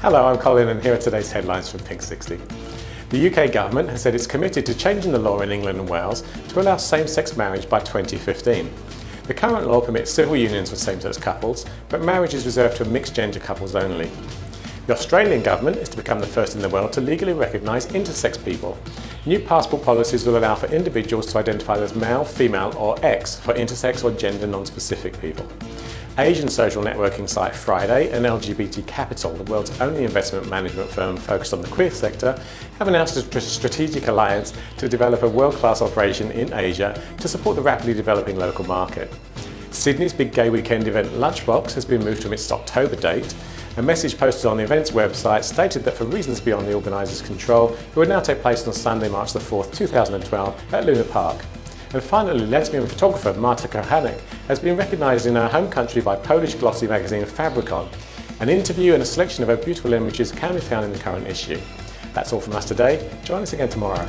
Hello, I'm Colin and here are today's headlines from Pink 60. The UK government has said it's committed to changing the law in England and Wales to allow same-sex marriage by 2015. The current law permits civil unions for same-sex couples, but marriage is reserved for mixed-gender couples only. The Australian government is to become the first in the world to legally recognise intersex people. New passport policies will allow for individuals to identify as male, female or X for intersex or gender non-specific people. Asian social networking site Fridae and LGBT Capital, the world's only investment management firm focused on the queer sector, have announced a strategic alliance to develop a world-class operation in Asia to support the rapidly developing local market. Sydney's big gay weekend event Lunchbox has been moved from its October date. A message posted on the event's website stated that for reasons beyond the organiser's control, it would now take place on Sunday, March 4, 2012 at Luna Park. And finally, lesbian photographer Marta Kochanek has been recognised in her home country by Polish glossy magazine Fabricon. An interview and a selection of her beautiful images can be found in the current issue. That's all from us today. Join us again tomorrow.